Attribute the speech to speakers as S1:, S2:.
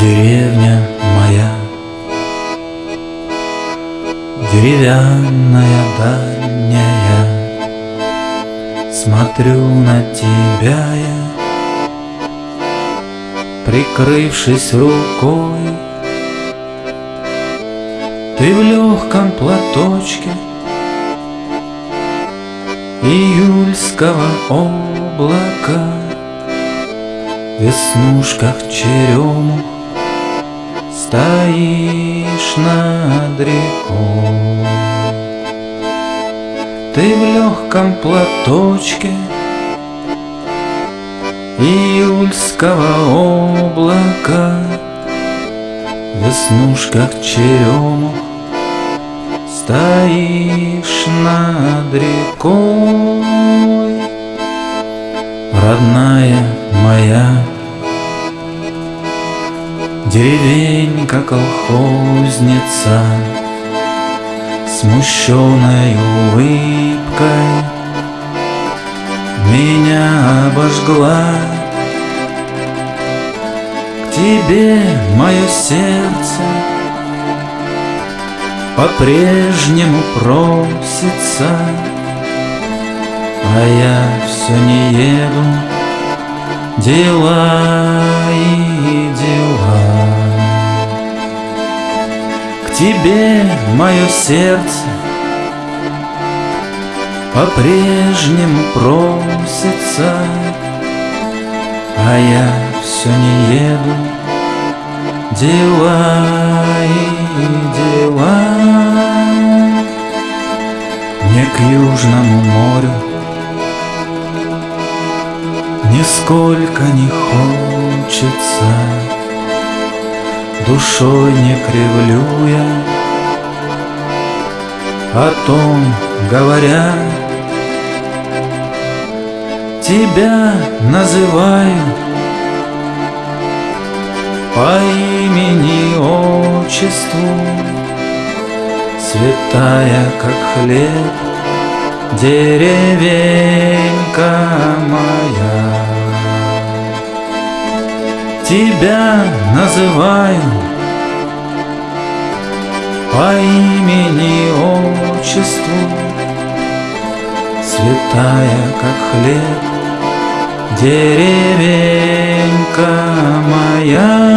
S1: Деревня моя, деревянная дальняя, Смотрю на тебя я, прикрывшись рукой. Ты в легком платочке июльского облака, В веснушках черемух Стоишь над рекой. Ты в легком платочке Июльского облака В веснушках черемух Стоишь над рекой. Родная моя Деревенька колхозница Смущенной улыбкой Меня обожгла. К тебе мое сердце По-прежнему просится А я все не еду Дела тебе мое сердце По-прежнему просится А я все не еду. Дела и дела. Мне к Южному морю. Нисколько не хочется Душой не кривлю я О том говоря Тебя называю По имени отчеству. Святая, как хлеб Деревенька Тебя называю По имени отчеству Святая, как хлеб Деревенька моя